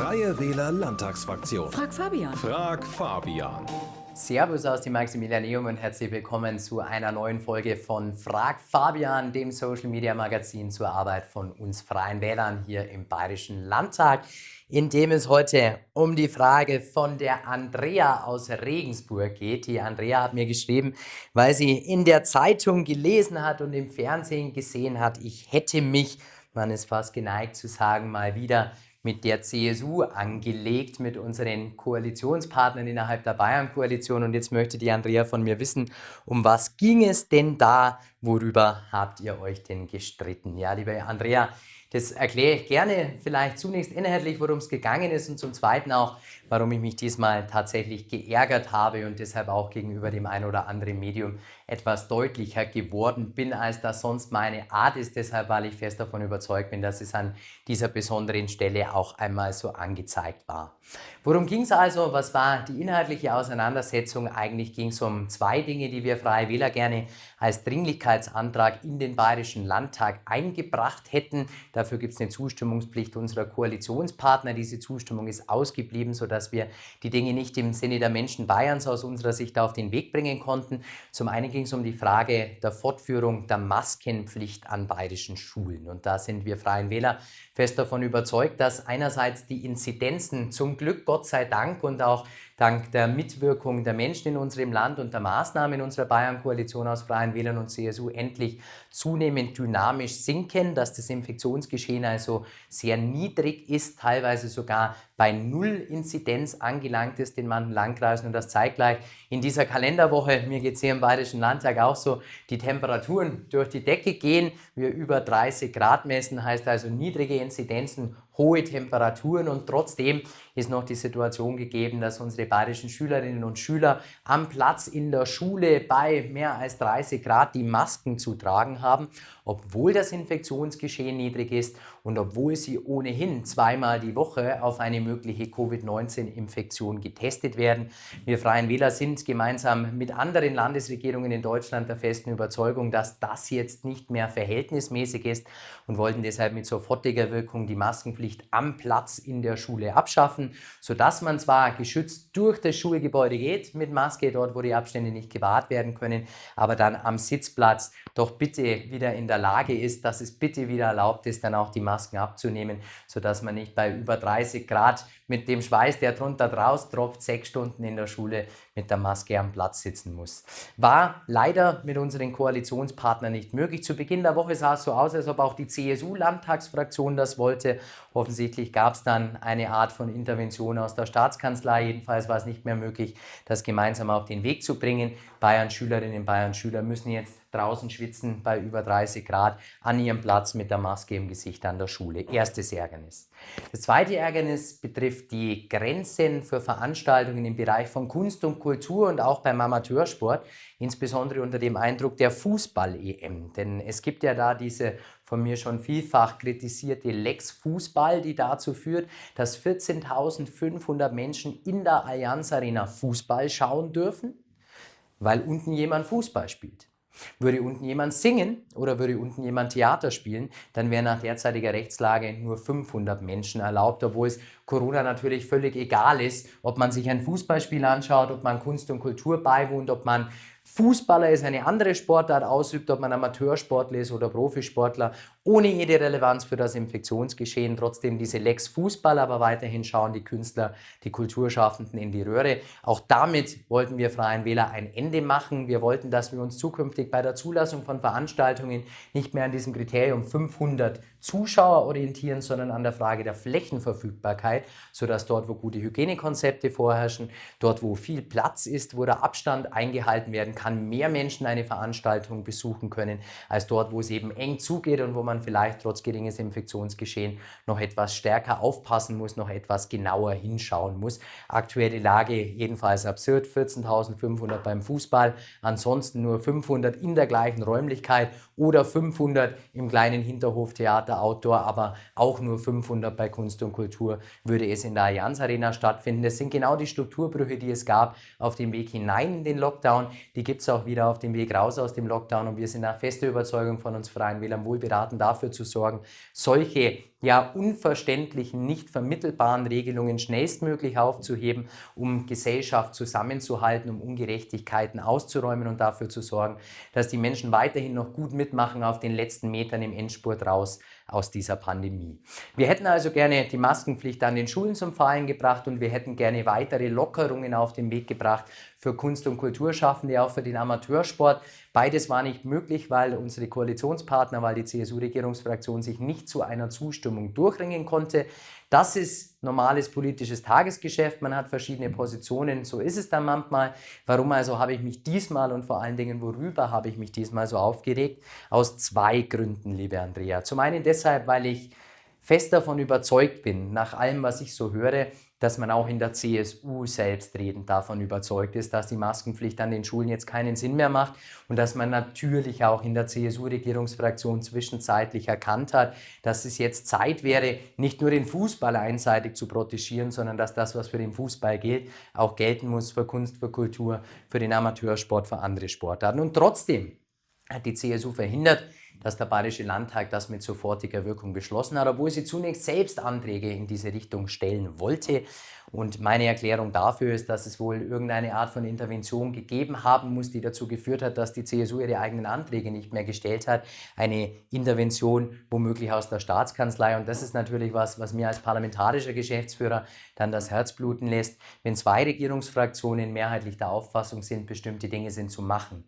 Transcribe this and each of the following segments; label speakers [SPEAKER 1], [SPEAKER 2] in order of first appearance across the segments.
[SPEAKER 1] Freie Wähler Landtagsfraktion.
[SPEAKER 2] Frag Fabian.
[SPEAKER 1] Frag Fabian.
[SPEAKER 3] Servus aus dem Maximilianeum und herzlich willkommen zu einer neuen Folge von Frag Fabian, dem Social Media Magazin zur Arbeit von uns Freien Wählern hier im Bayerischen Landtag, in dem es heute um die Frage von der Andrea aus Regensburg geht. Die Andrea hat mir geschrieben, weil sie in der Zeitung gelesen hat und im Fernsehen gesehen hat, ich hätte mich, man ist fast geneigt zu sagen, mal wieder mit der CSU angelegt, mit unseren Koalitionspartnern innerhalb der Bayern-Koalition. Und jetzt möchte die Andrea von mir wissen, um was ging es denn da? Worüber habt ihr euch denn gestritten? Ja, liebe Andrea, das erkläre ich gerne vielleicht zunächst inhaltlich, worum es gegangen ist und zum Zweiten auch, warum ich mich diesmal tatsächlich geärgert habe und deshalb auch gegenüber dem ein oder anderen Medium etwas deutlicher geworden bin, als das sonst meine Art ist. Deshalb, weil ich fest davon überzeugt bin, dass es an dieser besonderen Stelle auch einmal so angezeigt war. Worum ging es also? Was war die inhaltliche Auseinandersetzung? Eigentlich ging es um zwei Dinge, die wir Freie Wähler gerne als Dringlichkeitsantrag in den Bayerischen Landtag eingebracht hätten. Dafür gibt es eine Zustimmungspflicht unserer Koalitionspartner. Diese Zustimmung ist ausgeblieben, sodass wir die Dinge nicht im Sinne der Menschen Bayerns aus unserer Sicht auf den Weg bringen konnten. Zum einen ging es um die Frage der Fortführung der Maskenpflicht an bayerischen Schulen. Und da sind wir Freien Wähler fest davon überzeugt, dass einerseits die Inzidenzen zum Glück, Gott sei Dank und auch dank der Mitwirkung der Menschen in unserem Land und der Maßnahmen unserer Bayern-Koalition aus Freien Wählern und CSU endlich zunehmend dynamisch sinken, dass das Infektionsgeschehen also sehr niedrig ist, teilweise sogar bei Null Inzidenz angelangt ist in manchen Landkreisen. Und das zeigt gleich in dieser Kalenderwoche, mir geht es hier im Bayerischen Landtag auch so, die Temperaturen durch die Decke gehen, wir über 30 Grad messen, heißt also niedrige Inzidenzen, hohe Temperaturen. Und trotzdem ist noch die Situation gegeben, dass unsere bayerischen Schülerinnen und Schüler am Platz in der Schule bei mehr als 30 Grad die Masken zu tragen haben, obwohl das Infektionsgeschehen niedrig ist und obwohl sie ohnehin zweimal die Woche auf eine mögliche Covid-19-Infektion getestet werden. Wir Freien Wähler sind gemeinsam mit anderen Landesregierungen in Deutschland der festen Überzeugung, dass das jetzt nicht mehr verhältnismäßig ist und wollten deshalb mit sofortiger Wirkung die Maskenpflicht am Platz in der Schule abschaffen, sodass man zwar geschützt durch das Schulgebäude geht mit Maske, dort wo die Abstände nicht gewahrt werden können, aber dann am Sitzplatz doch bitte wieder in der Lage ist, dass es bitte wieder erlaubt ist, dann auch die Masken abzunehmen, sodass man nicht bei über 30 Grad mit dem Schweiß, der drunter draus tropft, sechs Stunden in der Schule mit der Maske am Platz sitzen muss. War leider mit unseren Koalitionspartnern nicht möglich. Zu Beginn der Woche sah es so aus, als ob auch die CSU-Landtagsfraktion das wollte. Offensichtlich gab es dann eine Art von Intervention aus der Staatskanzlei. Jedenfalls war es nicht mehr möglich, das gemeinsam auf den Weg zu bringen. Bayern-Schülerinnen, Bayern-Schüler müssen jetzt draußen schwitzen bei über 30 Grad an ihrem Platz mit der Maske im Gesicht an der Schule. Erstes Ärgernis. Das zweite Ärgernis betrifft die Grenzen für Veranstaltungen im Bereich von Kunst und Kultur und auch beim Amateursport, insbesondere unter dem Eindruck der Fußball-EM. Denn es gibt ja da diese von mir schon vielfach kritisierte Lex Fußball, die dazu führt, dass 14.500 Menschen in der Allianz Arena Fußball schauen dürfen, weil unten jemand Fußball spielt. Würde unten jemand singen oder würde unten jemand Theater spielen, dann wären nach derzeitiger Rechtslage nur 500 Menschen erlaubt, obwohl es Corona natürlich völlig egal ist, ob man sich ein Fußballspiel anschaut, ob man Kunst und Kultur beiwohnt, ob man Fußballer ist, eine andere Sportart ausübt, ob man Amateursportler ist oder Profisportler, ohne jede Relevanz für das Infektionsgeschehen. Trotzdem diese Lex Fußball, aber weiterhin schauen die Künstler, die Kulturschaffenden in die Röhre. Auch damit wollten wir Freien Wähler ein Ende machen. Wir wollten, dass wir uns zukünftig bei der Zulassung von Veranstaltungen nicht mehr an diesem Kriterium 500 Zuschauer orientieren, sondern an der Frage der Flächenverfügbarkeit, sodass dort, wo gute Hygienekonzepte vorherrschen, dort, wo viel Platz ist, wo der Abstand eingehalten werden kann, mehr Menschen eine Veranstaltung besuchen können, als dort, wo es eben eng zugeht und wo man vielleicht trotz geringes Infektionsgeschehen noch etwas stärker aufpassen muss, noch etwas genauer hinschauen muss. Aktuelle Lage jedenfalls absurd, 14.500 beim Fußball, ansonsten nur 500 in der gleichen Räumlichkeit oder 500 im kleinen Hinterhoftheater Outdoor, aber auch nur 500 bei Kunst und Kultur würde es in der Allianz Arena stattfinden. Das sind genau die Strukturbrüche, die es gab auf dem Weg hinein in den Lockdown. Die gibt es auch wieder auf dem Weg raus aus dem Lockdown und wir sind nach fester Überzeugung von uns Freien Wählern wohl beraten, dafür zu sorgen, solche ja unverständlichen, nicht vermittelbaren Regelungen schnellstmöglich aufzuheben, um Gesellschaft zusammenzuhalten, um Ungerechtigkeiten auszuräumen und dafür zu sorgen, dass die Menschen weiterhin noch gut mitmachen auf den letzten Metern im Endspurt raus aus dieser Pandemie. Wir hätten also gerne die Maskenpflicht an den Schulen zum Fallen gebracht und wir hätten gerne weitere Lockerungen auf den Weg gebracht für Kunst- und Kulturschaffende, auch für den Amateursport. Beides war nicht möglich, weil unsere Koalitionspartner, weil die CSU-Regierungsfraktion sich nicht zu einer Zustimmung durchringen konnte. Das ist normales politisches Tagesgeschäft. Man hat verschiedene Positionen. So ist es dann manchmal. Warum also habe ich mich diesmal und vor allen Dingen worüber habe ich mich diesmal so aufgeregt? Aus zwei Gründen, liebe Andrea. Zum einen deshalb, weil ich fest davon überzeugt bin, nach allem, was ich so höre, dass man auch in der CSU selbstredend davon überzeugt ist, dass die Maskenpflicht an den Schulen jetzt keinen Sinn mehr macht und dass man natürlich auch in der CSU-Regierungsfraktion zwischenzeitlich erkannt hat, dass es jetzt Zeit wäre, nicht nur den Fußball einseitig zu protegieren, sondern dass das, was für den Fußball gilt, auch gelten muss für Kunst, für Kultur, für den Amateursport, für andere Sportarten. Und trotzdem hat die CSU verhindert, dass der Bayerische Landtag das mit sofortiger Wirkung beschlossen hat, obwohl sie zunächst selbst Anträge in diese Richtung stellen wollte. Und meine Erklärung dafür ist, dass es wohl irgendeine Art von Intervention gegeben haben muss, die dazu geführt hat, dass die CSU ihre eigenen Anträge nicht mehr gestellt hat. Eine Intervention womöglich aus der Staatskanzlei. Und das ist natürlich was, was mir als parlamentarischer Geschäftsführer dann das Herz bluten lässt, wenn zwei Regierungsfraktionen mehrheitlich der Auffassung sind, bestimmte Dinge sind zu machen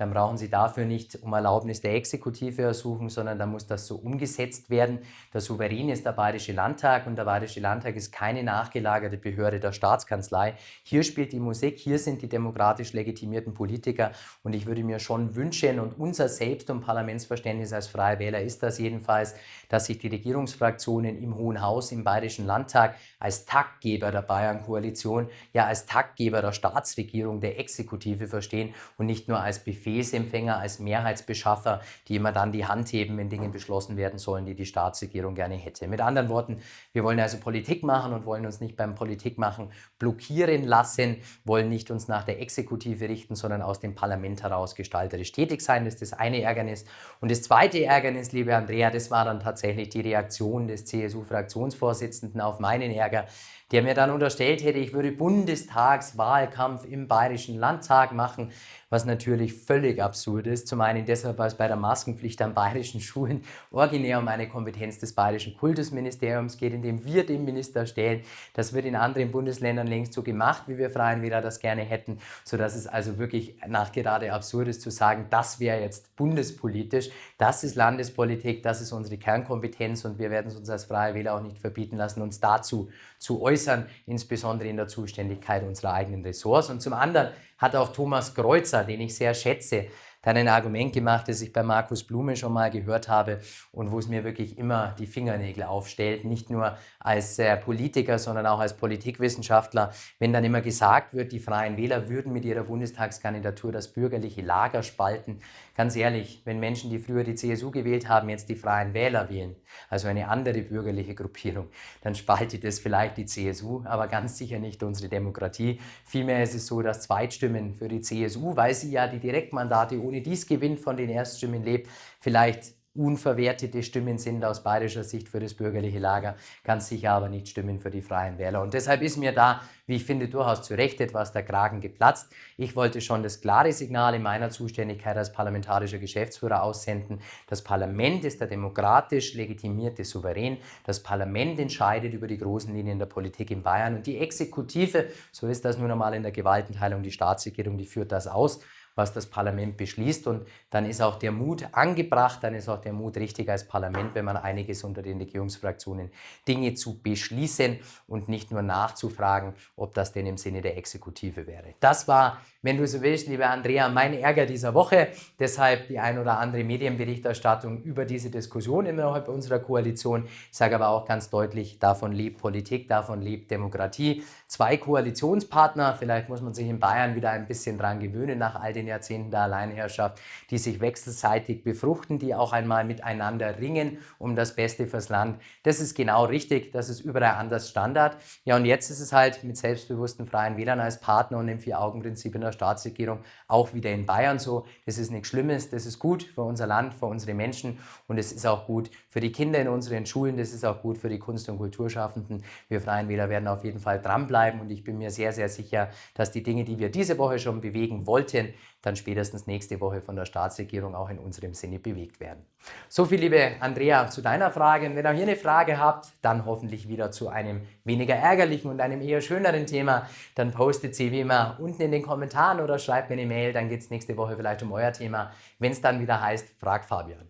[SPEAKER 3] dann brauchen Sie dafür nicht um Erlaubnis der Exekutive ersuchen, sondern dann muss das so umgesetzt werden. Der Souverän ist der Bayerische Landtag und der Bayerische Landtag ist keine nachgelagerte Behörde der Staatskanzlei. Hier spielt die Musik, hier sind die demokratisch legitimierten Politiker und ich würde mir schon wünschen und unser Selbst- und Parlamentsverständnis als Freie Wähler ist das jedenfalls, dass sich die Regierungsfraktionen im Hohen Haus, im Bayerischen Landtag als Taktgeber der Bayern-Koalition, ja als Taktgeber der Staatsregierung, der Exekutive verstehen und nicht nur als Befehlsempfänger, als Mehrheitsbeschaffer, die immer dann die Hand heben, wenn Dinge beschlossen werden sollen, die die Staatsregierung gerne hätte. Mit anderen Worten, wir wollen also Politik machen und wollen uns nicht beim Politikmachen blockieren lassen, wollen nicht uns nach der Exekutive richten, sondern aus dem Parlament heraus gestalterisch tätig sein. Das ist das eine Ärgernis. Und das zweite Ärgernis, liebe Andrea, das war dann tatsächlich die Reaktion des CSU-Fraktionsvorsitzenden auf meinen Ärger der mir dann unterstellt hätte, ich würde Bundestagswahlkampf im Bayerischen Landtag machen, was natürlich völlig absurd ist. Zum einen deshalb, weil es bei der Maskenpflicht an bayerischen Schulen originär um eine Kompetenz des Bayerischen Kultusministeriums geht, in dem wir den Minister stellen. Das wird in anderen Bundesländern längst so gemacht, wie wir Freien Wähler das gerne hätten, sodass es also wirklich nachgerade absurd ist zu sagen, das wäre jetzt bundespolitisch, das ist Landespolitik, das ist unsere Kernkompetenz und wir werden es uns als Freie Wähler auch nicht verbieten lassen, uns dazu zu äußern, insbesondere in der Zuständigkeit unserer eigenen Ressorts. Und zum anderen hat auch Thomas Kreuzer, den ich sehr schätze, dann ein Argument gemacht, das ich bei Markus Blume schon mal gehört habe und wo es mir wirklich immer die Fingernägel aufstellt, nicht nur als äh, Politiker, sondern auch als Politikwissenschaftler, wenn dann immer gesagt wird, die Freien Wähler würden mit ihrer Bundestagskandidatur das bürgerliche Lager spalten. Ganz ehrlich, wenn Menschen, die früher die CSU gewählt haben, jetzt die Freien Wähler wählen, also eine andere bürgerliche Gruppierung, dann spaltet es vielleicht die CSU, aber ganz sicher nicht unsere Demokratie. Vielmehr ist es so, dass Zweitstimmen für die CSU, weil sie ja die Direktmandate ohne dies gewinnt, von den Erststimmen lebt, vielleicht unverwertete Stimmen sind aus bayerischer Sicht für das bürgerliche Lager, ganz sicher aber nicht Stimmen für die Freien Wähler. Und deshalb ist mir da, wie ich finde, durchaus zu Recht etwas der Kragen geplatzt. Ich wollte schon das klare Signal in meiner Zuständigkeit als parlamentarischer Geschäftsführer aussenden. Das Parlament ist der demokratisch legitimierte Souverän. Das Parlament entscheidet über die großen Linien der Politik in Bayern und die Exekutive, so ist das nun einmal in der Gewaltenteilung, die Staatsregierung, die führt das aus was das Parlament beschließt. Und dann ist auch der Mut angebracht, dann ist auch der Mut richtig als Parlament, wenn man einiges unter den Regierungsfraktionen Dinge zu beschließen und nicht nur nachzufragen, ob das denn im Sinne der Exekutive wäre. Das war, wenn du so willst, liebe Andrea, mein Ärger dieser Woche. Deshalb die ein oder andere Medienberichterstattung über diese Diskussion innerhalb unserer Koalition. Ich sage aber auch ganz deutlich, davon lebt Politik, davon lebt Demokratie. Zwei Koalitionspartner, vielleicht muss man sich in Bayern wieder ein bisschen dran gewöhnen nach all den Jahrzehnten der Alleinherrschaft, die sich wechselseitig befruchten, die auch einmal miteinander ringen um das Beste fürs Land. Das ist genau richtig, das ist überall anders Standard. Ja, und jetzt ist es halt mit selbstbewussten Freien Wählern als Partner und dem Vier-Augen-Prinzip in der Staatsregierung auch wieder in Bayern so. Das ist nichts Schlimmes, das ist gut für unser Land, für unsere Menschen und es ist auch gut für die Kinder in unseren Schulen, das ist auch gut für die Kunst- und Kulturschaffenden. Wir Freien Wähler werden auf jeden Fall dranbleiben und ich bin mir sehr, sehr sicher, dass die Dinge, die wir diese Woche schon bewegen wollten, dann spätestens nächste Woche von der Staatsregierung auch in unserem Sinne bewegt werden. So viel, liebe Andrea, zu deiner Frage. Und wenn ihr hier eine Frage habt, dann hoffentlich wieder zu einem weniger ärgerlichen und einem eher schöneren Thema, dann postet sie wie immer unten in den Kommentaren oder schreibt mir eine Mail, dann geht es nächste Woche vielleicht um euer Thema, wenn es dann wieder heißt, frag Fabian.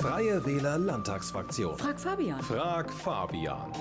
[SPEAKER 1] Freie Wähler Landtagsfraktion.
[SPEAKER 2] Frag Fabian.
[SPEAKER 1] Frag Fabian.